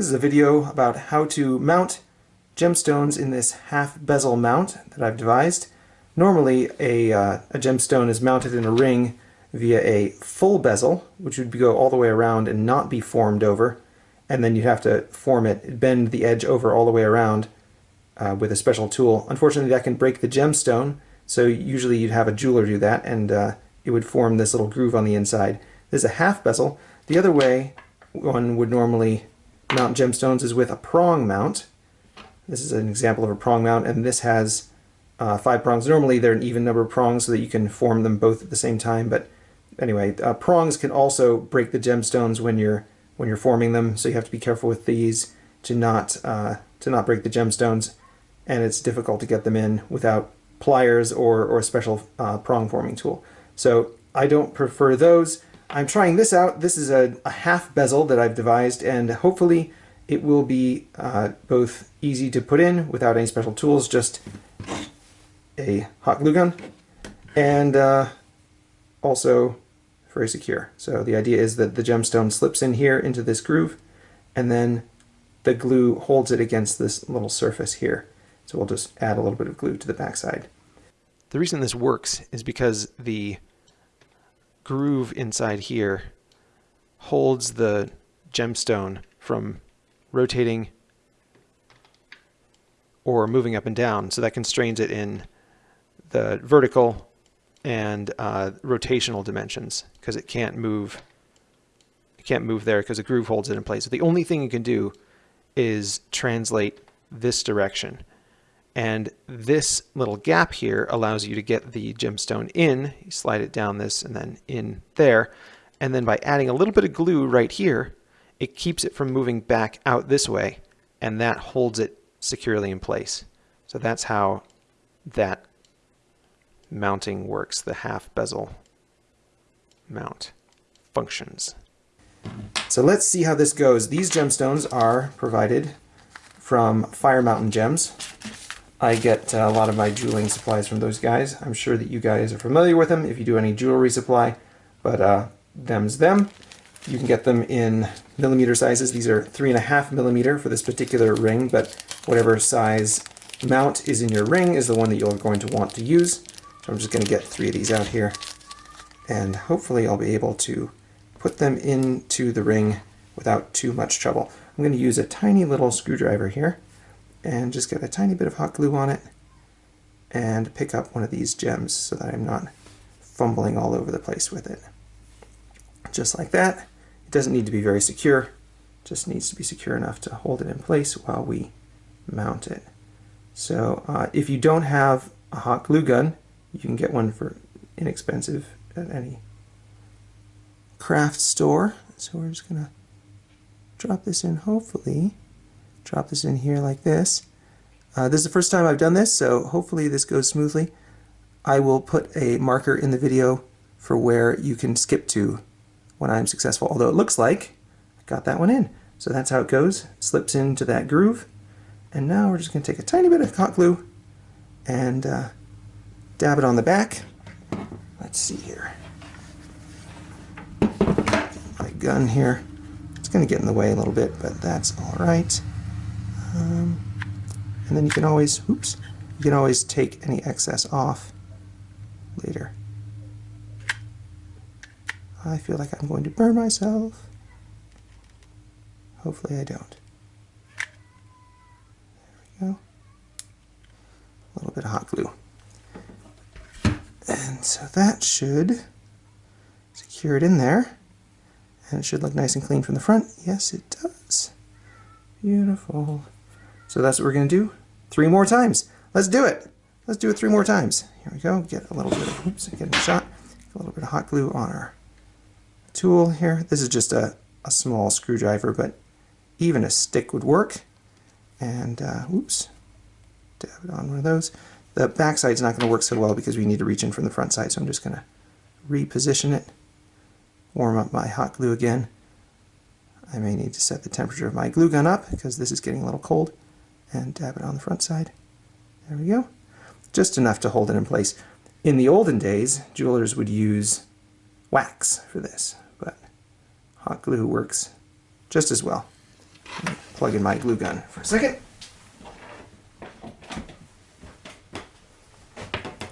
This is a video about how to mount gemstones in this half bezel mount that I've devised. Normally a, uh, a gemstone is mounted in a ring via a full bezel, which would go all the way around and not be formed over, and then you'd have to form it, bend the edge over all the way around uh, with a special tool. Unfortunately that can break the gemstone, so usually you'd have a jeweler do that and uh, it would form this little groove on the inside. This is a half bezel. The other way one would normally mount gemstones is with a prong mount. This is an example of a prong mount, and this has uh, five prongs. Normally they're an even number of prongs so that you can form them both at the same time, but anyway, uh, prongs can also break the gemstones when you're when you're forming them, so you have to be careful with these to not uh, to not break the gemstones, and it's difficult to get them in without pliers or, or a special uh, prong forming tool. So I don't prefer those. I'm trying this out. This is a, a half bezel that I've devised and hopefully it will be uh, both easy to put in without any special tools, just a hot glue gun and uh, also very secure. So the idea is that the gemstone slips in here into this groove and then the glue holds it against this little surface here. So we'll just add a little bit of glue to the backside. The reason this works is because the groove inside here holds the gemstone from rotating or moving up and down. So that constrains it in the vertical and uh, rotational dimensions because it can't move it can't move there because the groove holds it in place. So the only thing you can do is translate this direction. And this little gap here allows you to get the gemstone in. You slide it down this and then in there. And then by adding a little bit of glue right here, it keeps it from moving back out this way. And that holds it securely in place. So that's how that mounting works, the half bezel mount functions. So let's see how this goes. These gemstones are provided from Fire Mountain Gems. I get uh, a lot of my jeweling supplies from those guys. I'm sure that you guys are familiar with them if you do any jewelry supply, but uh, them's them. You can get them in millimeter sizes. These are three and a half millimeter for this particular ring, but whatever size mount is in your ring is the one that you're going to want to use. So I'm just going to get three of these out here, and hopefully I'll be able to put them into the ring without too much trouble. I'm going to use a tiny little screwdriver here and just get a tiny bit of hot glue on it and pick up one of these gems so that I'm not fumbling all over the place with it. Just like that. It doesn't need to be very secure, just needs to be secure enough to hold it in place while we mount it. So uh, if you don't have a hot glue gun, you can get one for inexpensive at any craft store. So we're just to drop this in hopefully drop this in here like this. Uh, this is the first time I've done this, so hopefully this goes smoothly. I will put a marker in the video for where you can skip to when I'm successful, although it looks like I got that one in. So that's how it goes, slips into that groove. And now we're just going to take a tiny bit of hot glue and uh, dab it on the back. Let's see here. My gun here. It's going to get in the way a little bit, but that's all right. Um, and then you can always, oops, you can always take any excess off later. I feel like I'm going to burn myself. Hopefully I don't. There we go. A little bit of hot glue. And so that should secure it in there. And it should look nice and clean from the front. Yes, it does. Beautiful. So that's what we're going to do three more times. Let's do it. Let's do it three more times. Here we go. Get a little bit of, oops, get a shot. A little bit of hot glue on our tool here. This is just a, a small screwdriver, but even a stick would work. And, uh, oops, dab it on one of those. The back side's not going to work so well because we need to reach in from the front side, so I'm just going to reposition it, warm up my hot glue again. I may need to set the temperature of my glue gun up because this is getting a little cold and dab it on the front side. There we go. Just enough to hold it in place. In the olden days, jewelers would use wax for this, but hot glue works just as well. plug in my glue gun for a second.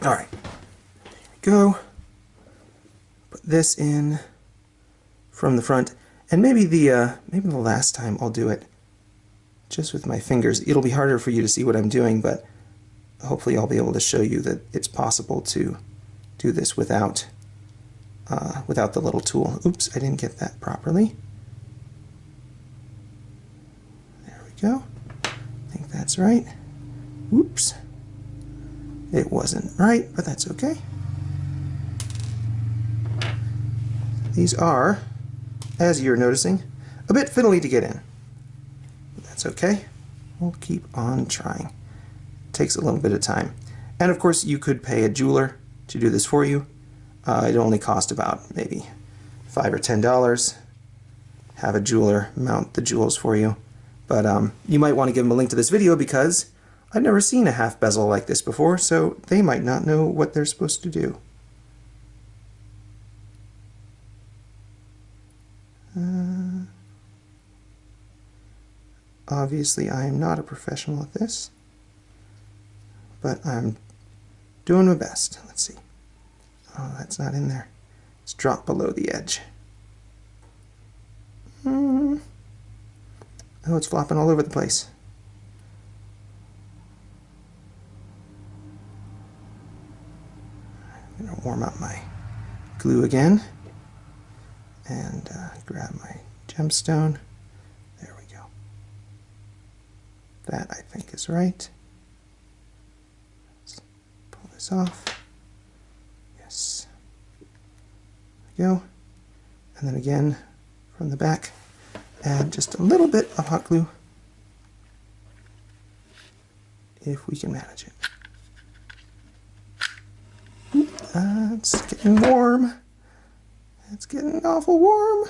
All right, there we go. Put this in from the front, and maybe the uh, maybe the last time I'll do it just with my fingers. It'll be harder for you to see what I'm doing, but hopefully I'll be able to show you that it's possible to do this without uh, without the little tool. Oops, I didn't get that properly. There we go. I think that's right. Oops. It wasn't right, but that's okay. These are, as you're noticing, a bit fiddly to get in. That's okay. We'll keep on trying. It takes a little bit of time. And of course, you could pay a jeweler to do this for you. Uh, it only cost about maybe five or ten dollars. Have a jeweler mount the jewels for you. But um, you might want to give them a link to this video because I've never seen a half bezel like this before, so they might not know what they're supposed to do. Uh, obviously, I am not a professional at this, but I'm doing my best. Let's see. Oh, that's not in there. It's dropped below the edge. Hmm. Oh, it's flopping all over the place. I'm going to warm up my glue again and uh, grab my gemstone. There we go. That I think is right. Let's pull this off. Yes. There we go. And then again from the back, add just a little bit of hot glue if we can manage it. Uh, it's getting warm. It's getting awful warm.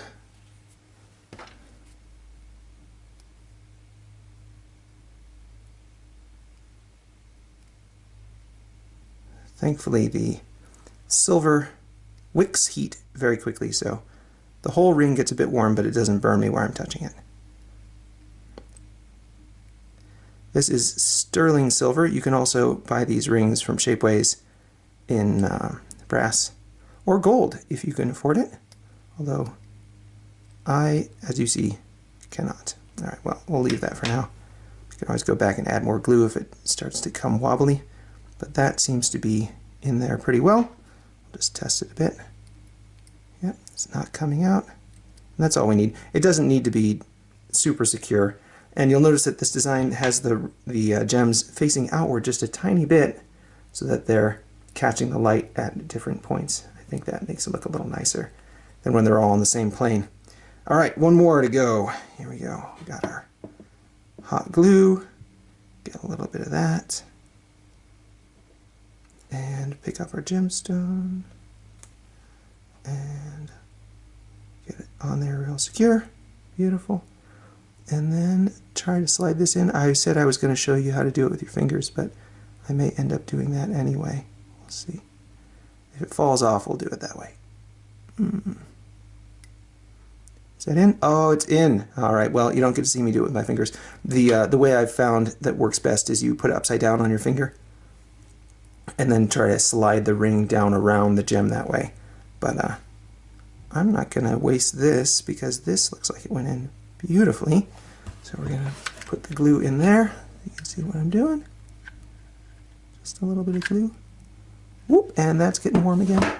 Thankfully, the silver wicks heat very quickly, so the whole ring gets a bit warm, but it doesn't burn me where I'm touching it. This is sterling silver. You can also buy these rings from Shapeways in uh, brass or gold if you can afford it. Although I, as you see, cannot. All right, well, we'll leave that for now. You can always go back and add more glue if it starts to come wobbly. But that seems to be in there pretty well. I'll just test it a bit. Yep, it's not coming out. And that's all we need. It doesn't need to be super secure. And you'll notice that this design has the, the uh, gems facing outward just a tiny bit so that they're catching the light at different points. I think that makes it look a little nicer than when they're all on the same plane. All right, one more to go. Here we go. We got our hot glue. Get a little bit of that. And pick up our gemstone. And get it on there real secure. Beautiful. And then try to slide this in. I said I was going to show you how to do it with your fingers, but I may end up doing that anyway. We'll see. If it falls off, we'll do it that way. Mm. Is that in? Oh, it's in. All right. Well, you don't get to see me do it with my fingers. The uh, the way I've found that works best is you put it upside down on your finger, and then try to slide the ring down around the gem that way. But uh, I'm not going to waste this because this looks like it went in beautifully. So we're going to put the glue in there. You can see what I'm doing. Just a little bit of glue. Whoop, and that's getting warm again.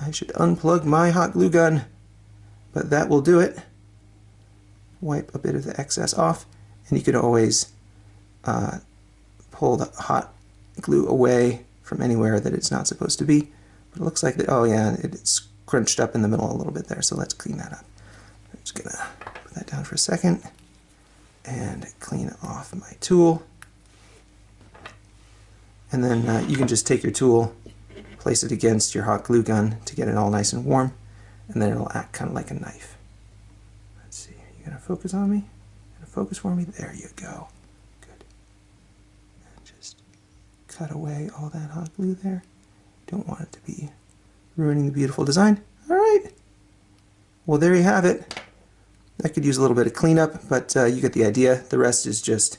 I should unplug my hot glue gun, but that will do it. Wipe a bit of the excess off, and you can always uh, pull the hot glue away from anywhere that it's not supposed to be. But it looks like, the, oh yeah, it's crunched up in the middle a little bit there, so let's clean that up. I'm just gonna put that down for a second and clean off my tool. And then uh, you can just take your tool, place it against your hot glue gun to get it all nice and warm, and then it'll act kind of like a knife. Let's see, you gonna focus on me? Gonna focus for me? There you go. Good. And just cut away all that hot glue there. Don't want it to be ruining the beautiful design. All right. Well, there you have it. I could use a little bit of cleanup, but uh, you get the idea. The rest is just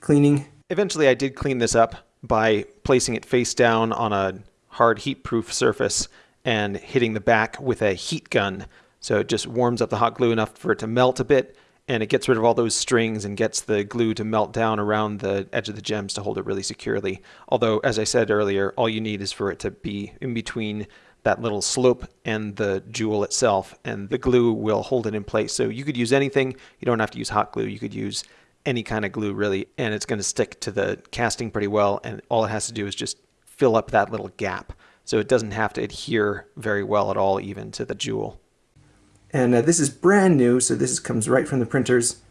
cleaning. Eventually I did clean this up by placing it face down on a hard heat-proof surface and hitting the back with a heat gun. So it just warms up the hot glue enough for it to melt a bit and it gets rid of all those strings and gets the glue to melt down around the edge of the gems to hold it really securely. Although, as I said earlier, all you need is for it to be in between that little slope and the jewel itself, and the glue will hold it in place. So you could use anything. You don't have to use hot glue. You could use any kind of glue really, and it's going to stick to the casting pretty well. And all it has to do is just fill up that little gap. So it doesn't have to adhere very well at all, even to the jewel. And uh, this is brand new, so this comes right from the printers.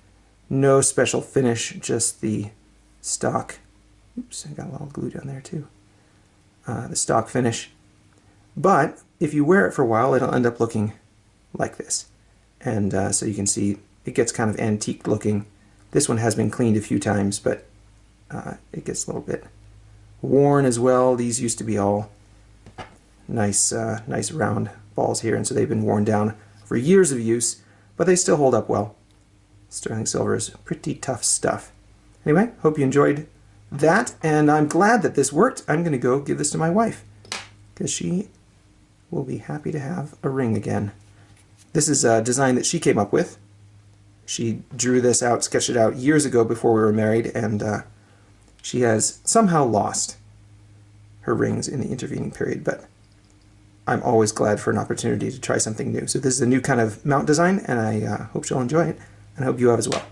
No special finish, just the stock. Oops, I got a little glue down there too. Uh, the stock finish. But if you wear it for a while, it'll end up looking like this. And uh, so you can see it gets kind of antique looking. This one has been cleaned a few times, but uh, it gets a little bit worn as well. These used to be all nice, uh, nice round balls here, and so they've been worn down for years of use, but they still hold up well. Sterling silver is pretty tough stuff. Anyway, hope you enjoyed that, and I'm glad that this worked. I'm going to go give this to my wife, because she will be happy to have a ring again. This is a design that she came up with. She drew this out, sketched it out years ago before we were married, and uh, she has somehow lost her rings in the intervening period, but I'm always glad for an opportunity to try something new. So this is a new kind of mount design, and I uh, hope you'll enjoy it, and I hope you have as well.